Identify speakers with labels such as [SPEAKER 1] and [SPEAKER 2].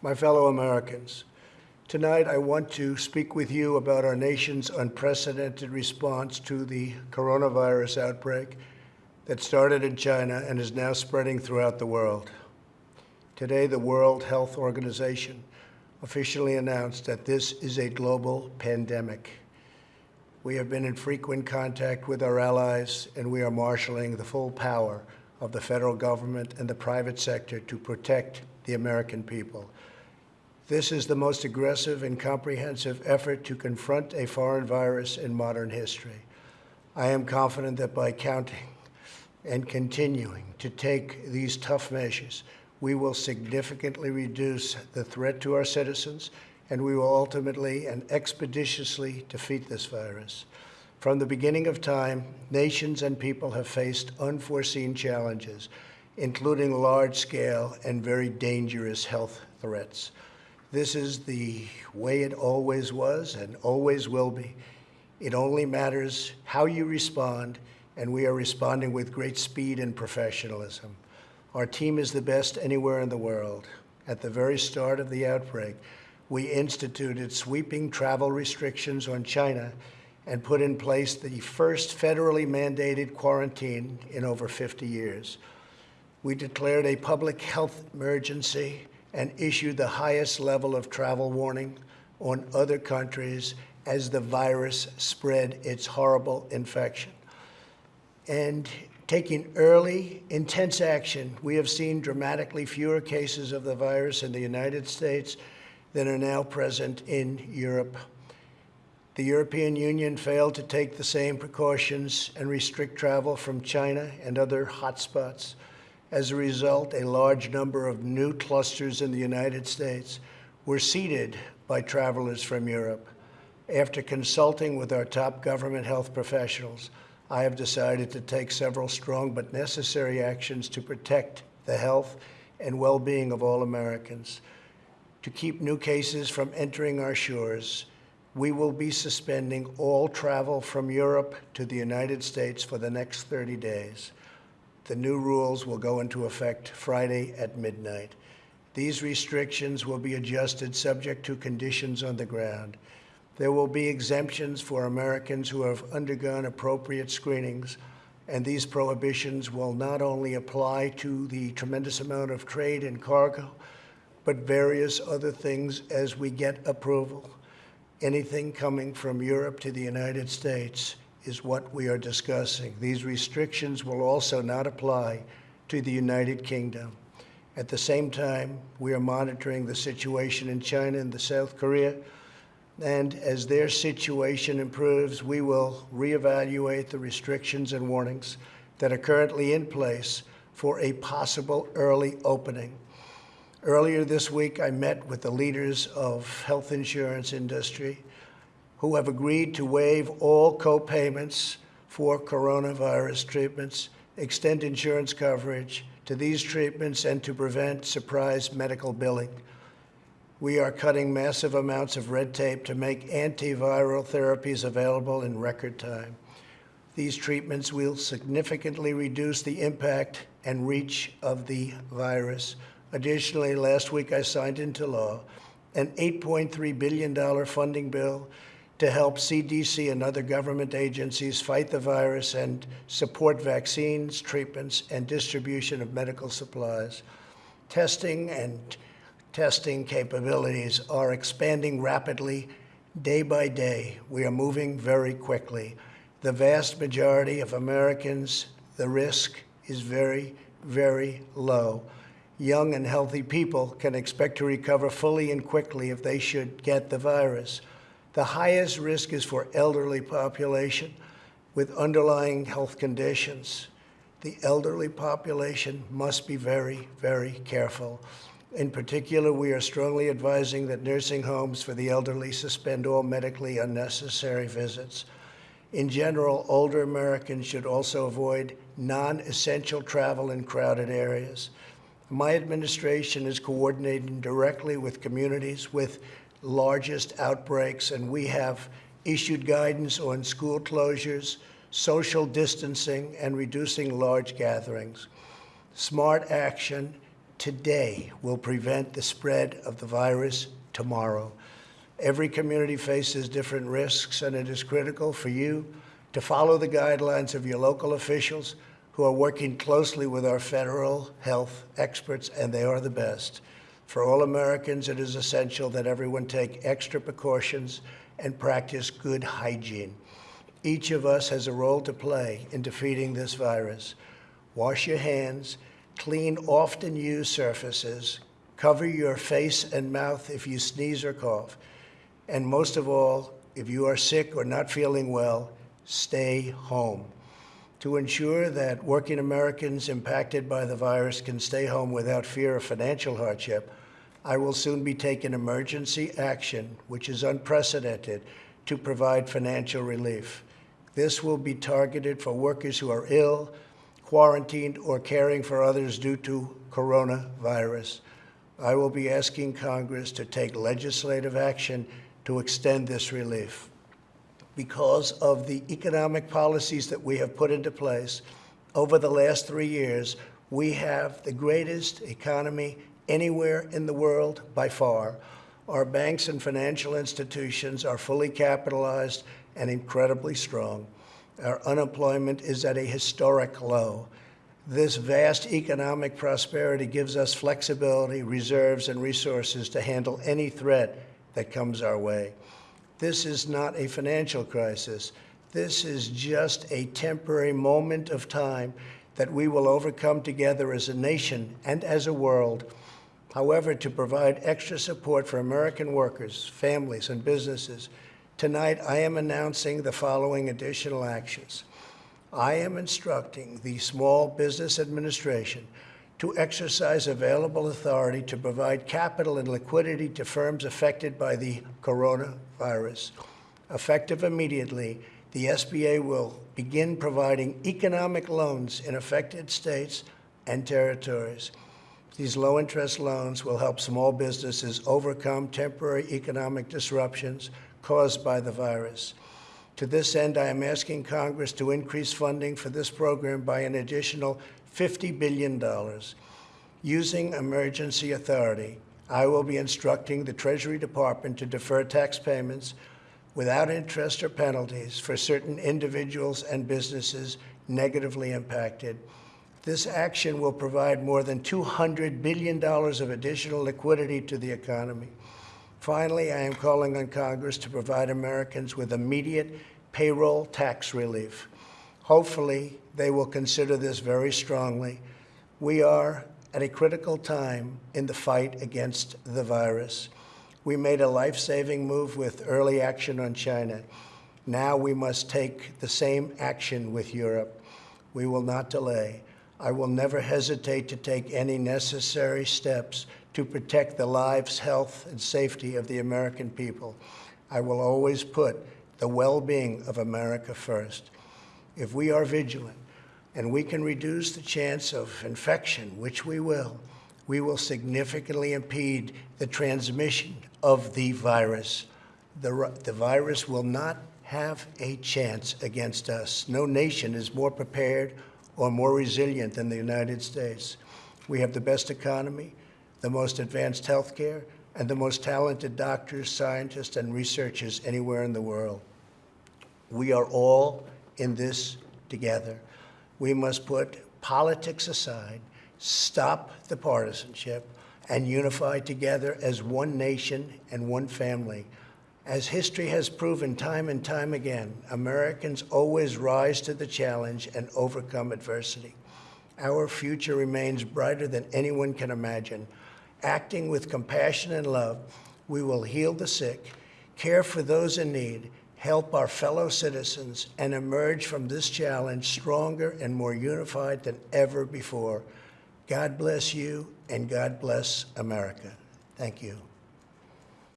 [SPEAKER 1] my fellow Americans. Tonight, I want to speak with you about our nation's unprecedented response to the coronavirus outbreak that started in China and is now spreading throughout the world. Today, the World Health Organization officially announced that this is a global pandemic. We have been in frequent contact with our allies, and we are marshaling the full power of the federal government and the private sector to protect the American people. This is the most aggressive and comprehensive effort to confront a foreign virus in modern history. I am confident that by counting and continuing to take these tough measures, we will significantly reduce the threat to our citizens, and we will ultimately and expeditiously defeat this virus. From the beginning of time, nations and people have faced unforeseen challenges, including large-scale and very dangerous health threats. This is the way it always was and always will be. It only matters how you respond, and we are responding with great speed and professionalism. Our team is the best anywhere in the world. At the very start of the outbreak, we instituted sweeping travel restrictions on China and put in place the first federally mandated quarantine in over 50 years. We declared a public health emergency and issued the highest level of travel warning on other countries as the virus spread its horrible infection. And taking early, intense action, we have seen dramatically fewer cases of the virus in the United States than are now present in Europe. The European Union failed to take the same precautions and restrict travel from China and other hotspots. As a result, a large number of new clusters in the United States were seeded by travelers from Europe. After consulting with our top government health professionals, I have decided to take several strong but necessary actions to protect the health and well-being of all Americans. To keep new cases from entering our shores, we will be suspending all travel from Europe to the United States for the next 30 days. The new rules will go into effect Friday at midnight. These restrictions will be adjusted subject to conditions on the ground. There will be exemptions for Americans who have undergone appropriate screenings, and these prohibitions will not only apply to the tremendous amount of trade and cargo, but various other things as we get approval. Anything coming from Europe to the United States is what we are discussing. These restrictions will also not apply to the United Kingdom. At the same time, we are monitoring the situation in China and the South Korea, and as their situation improves, we will reevaluate the restrictions and warnings that are currently in place for a possible early opening. Earlier this week, I met with the leaders of health insurance industry who have agreed to waive all co-payments for coronavirus treatments, extend insurance coverage to these treatments, and to prevent surprise medical billing. We are cutting massive amounts of red tape to make antiviral therapies available in record time. These treatments will significantly reduce the impact and reach of the virus. Additionally, last week I signed into law an $8.3 billion funding bill to help CDC and other government agencies fight the virus and support vaccines, treatments, and distribution of medical supplies. Testing and testing capabilities are expanding rapidly day by day. We are moving very quickly. The vast majority of Americans, the risk is very, very low. Young and healthy people can expect to recover fully and quickly if they should get the virus. The highest risk is for elderly population with underlying health conditions. The elderly population must be very, very careful. In particular, we are strongly advising that nursing homes for the elderly suspend all medically unnecessary visits. In general, older Americans should also avoid non-essential travel in crowded areas. My administration is coordinating directly with communities with largest outbreaks, and we have issued guidance on school closures, social distancing, and reducing large gatherings. Smart action today will prevent the spread of the virus tomorrow. Every community faces different risks, and it is critical for you to follow the guidelines of your local officials who are working closely with our federal health experts, and they are the best. For all Americans, it is essential that everyone take extra precautions and practice good hygiene. Each of us has a role to play in defeating this virus. Wash your hands, clean often used surfaces, cover your face and mouth if you sneeze or cough, and most of all, if you are sick or not feeling well, stay home. To ensure that working Americans impacted by the virus can stay home without fear of financial hardship, I will soon be taking emergency action, which is unprecedented, to provide financial relief. This will be targeted for workers who are ill, quarantined, or caring for others due to coronavirus. I will be asking Congress to take legislative action to extend this relief. Because of the economic policies that we have put into place over the last three years, we have the greatest economy anywhere in the world by far. Our banks and financial institutions are fully capitalized and incredibly strong. Our unemployment is at a historic low. This vast economic prosperity gives us flexibility, reserves, and resources to handle any threat that comes our way. This is not a financial crisis. This is just a temporary moment of time that we will overcome together as a nation and as a world. However, to provide extra support for American workers, families, and businesses, tonight I am announcing the following additional actions. I am instructing the Small Business Administration to exercise available authority to provide capital and liquidity to firms affected by the coronavirus. Effective immediately, the SBA will begin providing economic loans in affected states and territories. These low-interest loans will help small businesses overcome temporary economic disruptions caused by the virus. To this end, I am asking Congress to increase funding for this program by an additional $50 billion. Using emergency authority, I will be instructing the Treasury Department to defer tax payments without interest or penalties for certain individuals and businesses negatively impacted. This action will provide more than $200 billion of additional liquidity to the economy. Finally, I am calling on Congress to provide Americans with immediate payroll tax relief. Hopefully, they will consider this very strongly. We are at a critical time in the fight against the virus. We made a life-saving move with early action on China. Now we must take the same action with Europe. We will not delay. I will never hesitate to take any necessary steps to protect the lives, health, and safety of the American people. I will always put the well-being of America first. If we are vigilant and we can reduce the chance of infection, which we will, we will significantly impede the transmission of the virus. The, the virus will not have a chance against us. No nation is more prepared or more resilient than the United States. We have the best economy, the most advanced health care, and the most talented doctors, scientists, and researchers anywhere in the world. We are all in this together. We must put politics aside, stop the partisanship, and unify together as one nation and one family. As history has proven time and time again, Americans always rise to the challenge and overcome adversity. Our future remains brighter than anyone can imagine. Acting with compassion and love, we will heal the sick, care for those in need, help our fellow citizens, and emerge from this challenge stronger and more unified than ever before. God bless you, and God bless America. Thank you.